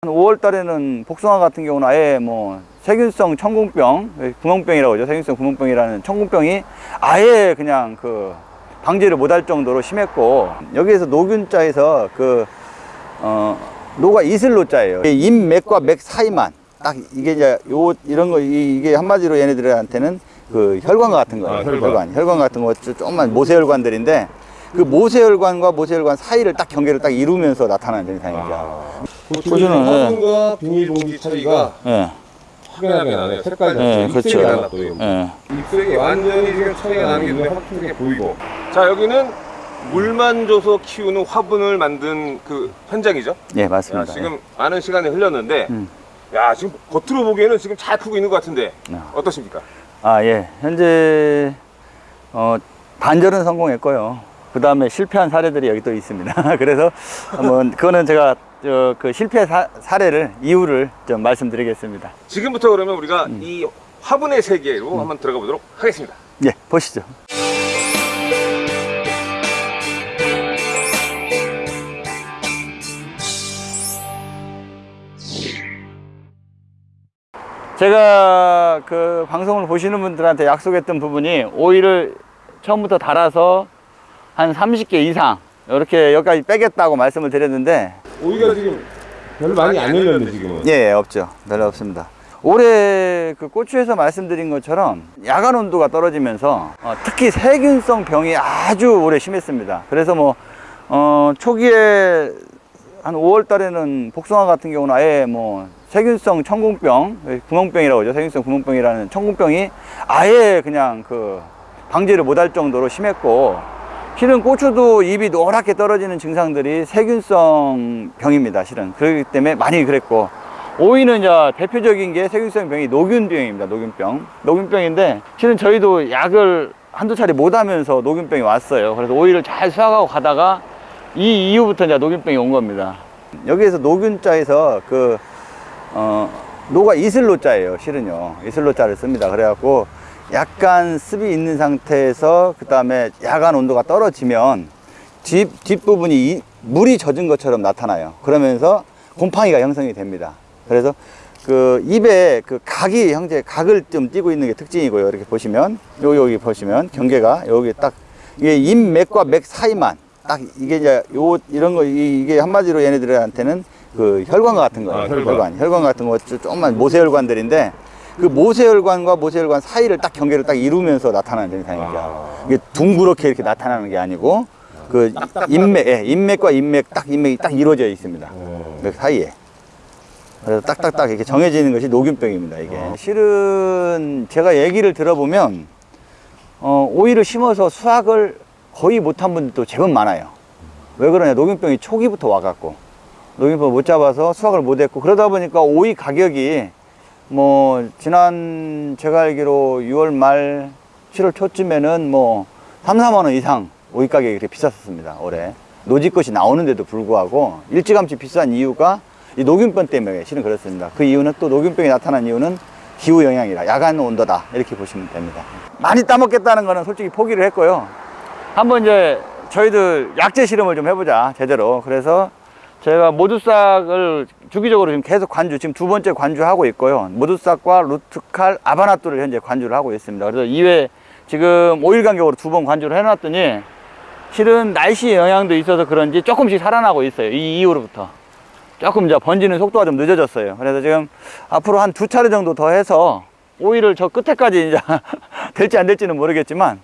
한 5월 달에는 복숭아 같은 경우는 아예 뭐 세균성 청궁병, 구멍병이라고 하죠. 세균성 구멍병이라는 청궁병이 아예 그냥 그 방지를 못할 정도로 심했고 여기에서 노균자에서 그 어, 노가 이슬로자예요. 인맥과 맥 사이만 딱 이게 이제 요 이런 거 이- 이게 한마디로 얘네들한테는 그 혈관 같은 거예요. 아, 혈관. 혈관 같은 거 조금만 모세혈관들인데 그 모세혈관과 모세혈관 사이를 딱 경계를 딱 이루면서 나타나는 증상이죠. 보시면 화분과 비닐봉지 차이가 예. 확연하게 나네. 색깔 자체 예, 입술이 그렇죠. 달라 또 이거. 예. 입술이 완전히 지금 차이가 나는 게 눈에 확실하게 보이고. 자 여기는 물만 줘서 키우는 화분을 만든 그 현장이죠. 예, 야, 맞습니다. 지금 많은 시간이 흘렀는데, 음. 야 지금 겉으로 보기에는 지금 잘 크고 있는 것 같은데 아. 어떠십니까? 아, 예. 현재, 어, 반절은 성공했고요. 그 다음에 실패한 사례들이 여기 또 있습니다. 그래서 한번, 그거는 제가, 저, 그 실패 사, 사례를, 이유를 좀 말씀드리겠습니다. 지금부터 그러면 우리가 음. 이 화분의 세계로 한번 들어가 보도록 하겠습니다. 예, 보시죠. 제가 그 방송을 보시는 분들한테 약속했던 부분이 오일을 처음부터 달아서 한 30개 이상 이렇게 여기까지 빼겠다고 말씀을 드렸는데 오이가 지금 별로 많이 안 열렸네 지금은. 예, 없죠. 별로 없습니다. 올해 그 고추에서 말씀드린 것처럼 야간 온도가 떨어지면서 어, 특히 세균성 병이 아주 오래 심했습니다. 그래서 뭐 어, 초기에 한 5월 달에는 복숭아 같은 경우는 아예 뭐 세균성 청궁병, 구멍병이라고 하죠. 세균성 구멍병이라는 청궁병이 아예 그냥 그 방지를 못할 정도로 심했고 실은 고추도 잎이 노랗게 떨어지는 증상들이 세균성 병입니다. 실은 그렇기 때문에 많이 그랬고 오이는 이제 대표적인 게 세균성 병이 노균병입니다. 노균병. 노균병인데 실은 저희도 약을 한두 차례 못 하면서 노균병이 왔어요. 그래서 오이를 잘 수확하고 가다가 이 이후부터 이제 노균병이 온 겁니다. 여기에서 노균자에서 그 어, 노가 이슬로 자예요. 실은요. 이슬로 자를 씁니다. 그래갖고 약간 습이 있는 상태에서 그 다음에 야간 온도가 떨어지면 뒷, 뒷부분이 이- 물이 젖은 것처럼 나타나요. 그러면서 곰팡이가 형성이 됩니다. 그래서 그 입에 그 각이 형제 각을 좀 띄고 있는 게 특징이고요. 이렇게 보시면 여기 여기 보시면 경계가 여기 딱 이게 입맥과 맥 사이만 딱 이게 이제 요 이런 거 이- 이게 한마디로 얘네들한테는 그 혈관 같은 거예요. 아, 혈관. 혈관. 혈관 같은 거 조- 조금만 모세혈관들인데 그 모세혈관과 모세혈관 사이를 딱 경계를 딱 이루면서 나타나는 증상이죠. 아. 이게 둥그렇게 이렇게 나타나는 게 아니고 그 인맥, 예, 인맥과 인맥 딱 인맥이 딱 이루어져 있습니다. 어. 맥 사이에. 그래서 딱딱딱 이렇게 정해지는 것이 녹균병입니다. 이게 어. 실은 제가 얘기를 들어보면 어, 오이를 심어서 수확을 거의 못한 분들도 제법 많아요. 왜 그러냐? 녹균병이 초기부터 와갖고 녹균병 못 잡아서 수확을 못했고 그러다 보니까 오이 가격이 뭐 지난 제가 알기로 6월 말 7월 초쯤에는 뭐 3, 4만 원 이상 오이 가격이 그렇게 비쌌었습니다. 올해 노지 것이 나오는데도 불구하고 일찌감치 비싼 이유가 이 녹균병 때문에 실은 그렇습니다. 그 이유는 또 녹균병이 나타난 이유는 기후 영향이라 야간 온도다 이렇게 보시면 됩니다. 많이 따먹겠다는 거는 솔직히 포기를 했고요. 한번 이제 저희들 약재 실험을 좀 해보자 제대로 그래서 제가 모두싹을 주기적으로 지금 계속 관주 지금 두 번째 관주하고 있고요. 모두싹과 루트칼 아바나뚜를 현재 관주를 하고 있습니다. 그래서 2회 지금 5일 간격으로 두 번 관주를 해놨더니 실은 날씨 영향도 있어서 그런지 조금씩 살아나고 있어요. 이 이후로부터. 조금 이제 번지는 속도가 좀 늦어졌어요. 그래서 지금 앞으로 한 두 차례 정도 더 해서 오일을 저 끝에까지 이제 될지 안 될지는 모르겠지만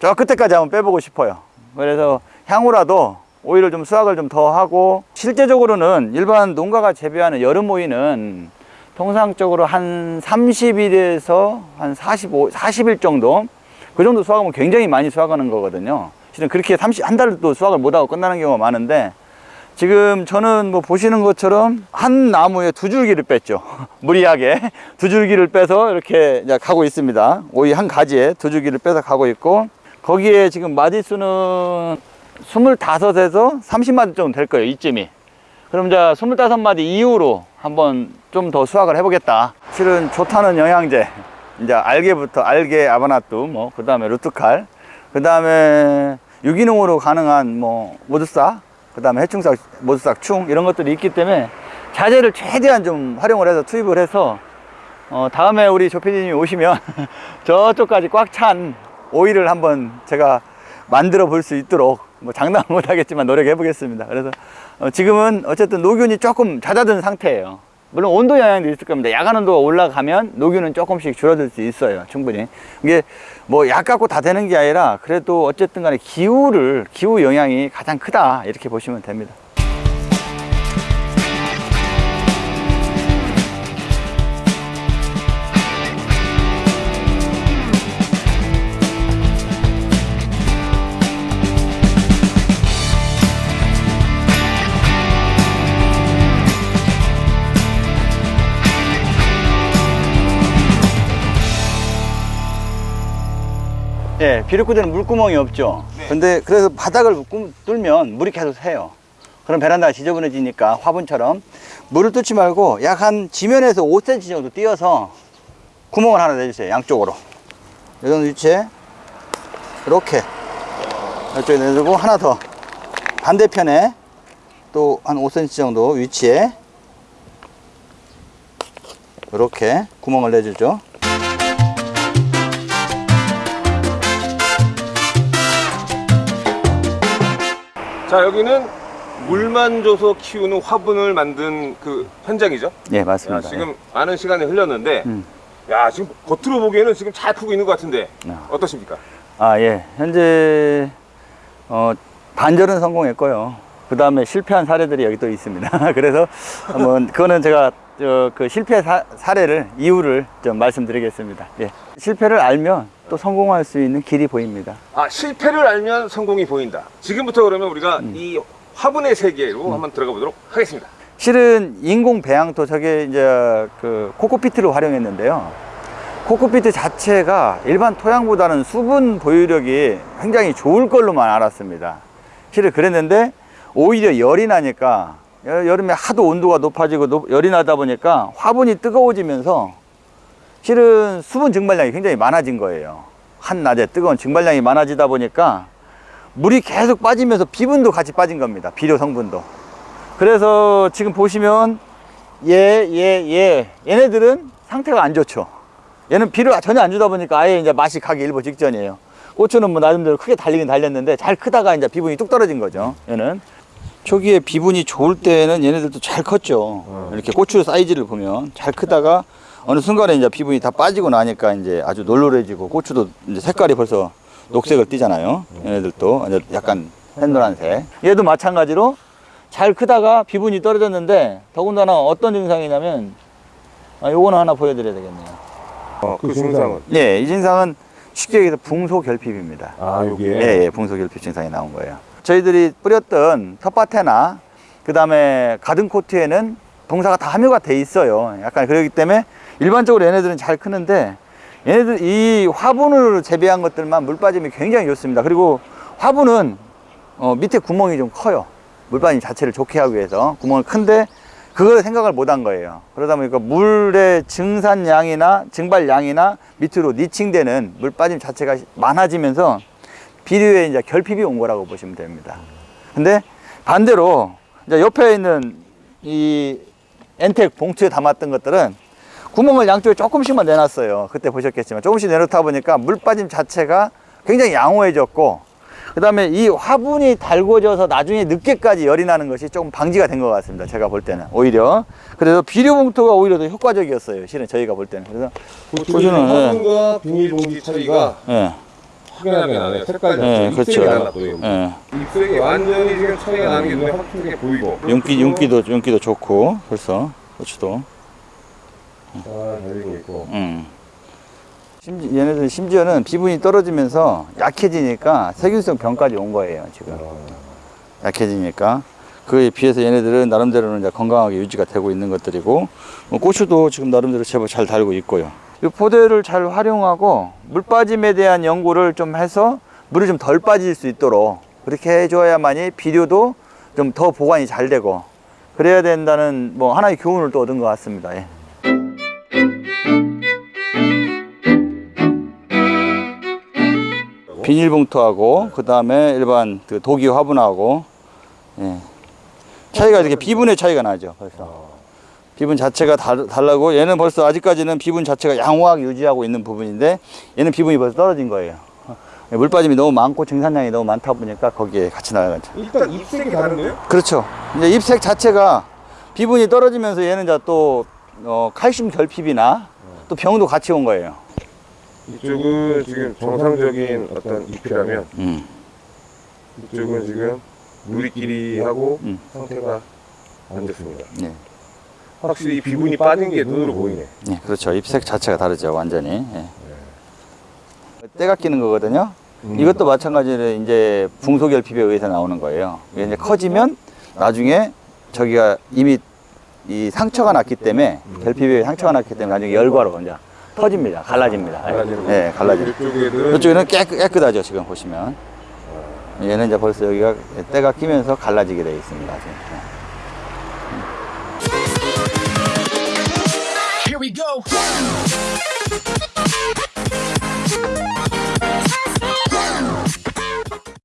저 끝에까지 한번 빼보고 싶어요. 그래서 향후라도 오이를 좀 수확을 좀 더 하고 실제적으로는 일반 농가가 재배하는 여름 오이는 통상적으로 한 30일에서 한 45, 40일 정도 그 정도 수확하면 굉장히 많이 수확하는 거거든요. 실은 그렇게 30, 한 달도 수확을 못하고 끝나는 경우가 많은데 지금 저는 뭐 보시는 것처럼 한 나무에 두 줄기를 뺐죠. 무리하게 두 줄기를 빼서 이렇게 가고 있습니다. 오이 한 가지에 두 줄기를 빼서 가고 있고 거기에 지금 마디수는 25에서 30마디 정도 될 거예요. 이쯤이. 그럼 이제 25마디 이후로 한번 좀 더 수확을 해보겠다. 실은 좋다는 영양제, 이제 알게부터 알게 아바나뚜, 뭐, 그 다음에 루트칼, 그 다음에 유기농으로 가능한 뭐 모두싹, 그 다음에 해충싹, 모두싹, 충 이런 것들이 있기 때문에 자재를 최대한 좀 활용을 해서 투입을 해서 어, 다음에 우리 조피디님이 오시면 저쪽까지 꽉 찬 오일을 한번 제가 만들어 볼 수 있도록 뭐 장담 못 하겠지만 노력해 보겠습니다. 그래서 어, 지금은 어쨌든 노균이 조금 잦아든 상태예요. 물론 온도 영향도 있을 겁니다. 야간 온도가 올라가면 노균은 조금씩 줄어들 수 있어요. 충분히. 이게 뭐 약 갖고 다 되는 게 아니라 그래도 어쨌든 간에 기후를, 기후 영향이 가장 크다. 이렇게 보시면 됩니다. 비료구대는 물구멍이 없죠. 네. 근데 그래서 바닥을 꾸- 뚫면 물이 계속 새요. 그럼 베란다가 지저분해지니까 화분처럼 물을 뚫지 말고 약 한 지면에서 5cm 정도 띄어서 구멍을 하나 내주세요. 양쪽으로. 이런 위치에 이렇게 이쪽에 내주고 하나 더 반대편에 또 한 5cm 정도 위치에 이렇게 구멍을 내주죠. 자 여기는 물만 줘서 키우는 화분을 만든 그 현장이죠. 예, 야, 맞습니다. 지금 많은 시간이 흘렸는데, 음. 야 지금 겉으로 보기에는 지금 잘 크고 있는 것 같은데 아. 어떠십니까? 아, 예. 현재, 어, 반절은 성공했고요. 그 다음에 실패한 사례들이 여기 또 있습니다. 그래서 한번, 그거는 제가, 저, 그 실패 사, 사례를, 이유를 좀 말씀드리겠습니다. 예. 실패를 알면 또 성공할 수 있는 길이 보입니다. 아 실패를 알면 성공이 보인다. 지금부터 그러면 우리가 음. 이 화분의 세계로 한번 들어가 보도록 하겠습니다. 실은 인공 배양토 저게 이제 그 코코피트를 활용했는데요. 코코피트 자체가 일반 토양보다는 수분 보유력이 굉장히 좋을 걸로만 알았습니다. 실은 그랬는데 오히려 열이 나니까 여- 여름에 하도 온도가 높아지고 높- 열이 나다 보니까 화분이 뜨거워지면서 실은 수분 증발량이 굉장히 많아진 거예요. 한낮에 뜨거운 증발량이 많아지다 보니까 물이 계속 빠지면서 비분도 같이 빠진 겁니다. 비료 성분도. 그래서 지금 보시면 얘, 얘, 얘 얘네들은 상태가 안 좋죠. 얘는 비를 전혀 안 주다 보니까 아예 이제 맛이 가기 일보 직전이에요. 고추는 뭐 나름대로 크게 달리긴 달렸는데 잘 크다가 이제 비분이 뚝 떨어진 거죠. 얘는 초기에 비분이 좋을 때는 얘네들도 잘 컸죠. 이렇게 고추 사이즈를 보면 잘 크다가 어느 순간에 이제 비분이 다 빠지고 나니까 이제 아주 놀놀해지고 고추도 이제 색깔이 벌써 녹색을 띠잖아요. 얘네들도 이제 약간 햇노란색. 얘도 마찬가지로 잘 크다가 비분이 떨어졌는데 더군다나 어떤 증상이냐면 아, 요거는 하나 보여드려야 되겠네요. 어, 그 증상은 네, 이 증상은 쉽게 얘기해서 붕소결핍입니다. 아 여기에 예, 예, 붕소결핍 증상이 나온 거예요. 저희들이 뿌렸던 텃밭에나 그 다음에 가든 코트에는 동사가 다 함유가 돼 있어요. 약간 그렇기 때문에 일반적으로 얘네들은 잘 크는데 얘네들 이 화분을 재배한 것들만 물 빠짐이 굉장히 좋습니다. 그리고 화분은 어, 밑에 구멍이 좀 커요. 물 빠짐 자체를 좋게 하기 위해서 구멍이 큰데 그걸 생각을 못 한 거예요. 그러다 보니까 물의 증산량이나 증발량이나 밑으로 니칭되는 물 빠짐 자체가 많아지면서 비료에 이제 결핍이 온 거라고 보시면 됩니다. 근데 반대로 이제 옆에 있는 이 엔텍 봉투에 담았던 것들은 구멍을 양쪽에 조금씩만 내놨어요. 그때 보셨겠지만 조금씩 내놓다 보니까 물 빠짐 자체가 굉장히 양호해졌고 그 다음에 이 화분이 달궈져서 나중에 늦게까지 열이 나는 것이 조금 방지가 된 것 같습니다. 제가 볼 때는 오히려 그래서 비료 봉투가 오히려 더 효과적이었어요. 실은 저희가 볼 때는 그래서 보시면, 예. 화분과 비닐봉지 차이가 예, 확연하게 나네요. 색깔 예, 자체 그렇죠. 예. 입색이 완전히 지금 차이가 나는 게 눈에 확실하게 보이고 윤기, 윤기도, 윤기도 좋고, 벌써, 고추도. 잘 달리고 있고 음. 심지, 얘네들 심지어는 비분이 떨어지면서 약해지니까 세균성 병까지 온 거예요, 지금. 약해지니까. 그에 비해서 얘네들은 나름대로는 이제 건강하게 유지가 되고 있는 것들이고, 뭐 고추도 지금 나름대로 제법 잘 달고 있고요. 이 포대를 잘 활용하고, 물 빠짐에 대한 연구를 좀 해서 물이 좀 덜 빠질 수 있도록 그렇게 해줘야만이 비료도 좀 더 보관이 잘 되고, 그래야 된다는 뭐 하나의 교훈을 또 얻은 것 같습니다. 예. 비닐봉투하고 그 다음에 일반 그 도기 화분하고 예. 차이가 이렇게 비분의 차이가 나죠 벌써 비분 자체가 달, 달라고 얘는 벌써 아직까지는 비분 자체가 양호하게 유지하고 있는 부분인데 얘는 비분이 벌써 떨어진 거예요 예, 물 빠짐이 너무 많고 증산량이 너무 많다 보니까 거기에 같이 나가죠 일단 잎색이 다른데요? 그렇죠 이제 잎색 자체가 비분이 떨어지면서 얘는 또 어, 칼슘 결핍이나 또 병도 같이 온 거예요 이쪽은 지금 정상적인 어떤 잎이라면 음. 이쪽은 지금 누리끼리 하고 음. 상태가 안 좋습니다. 네. 확실히 이 비분이 빠진 게 눈으로 보이네. 네, 그렇죠. ip색 자체가 다르죠, 완전히. 예. 때가 끼는 거거든요. 이것도 마찬가지로 이제 붕소결핍에 의해서 나오는 거예요. 이게 이제 커지면 나중에 저기가 이미 이 상처가 났기 때문에 결핍에 상처가 났기 때문에 나중에 열과로 이제 터집니다. 갈라집니다. 갈라지는 거. 네, 갈라집니다. 이쪽에는 이쪽에는 깨끗, 깨끗 하죠, 지금 보시면. 얘는 이제 벌써 여기가 때가 끼면서 갈라지게 되어 있습니다. 지금. Here we go.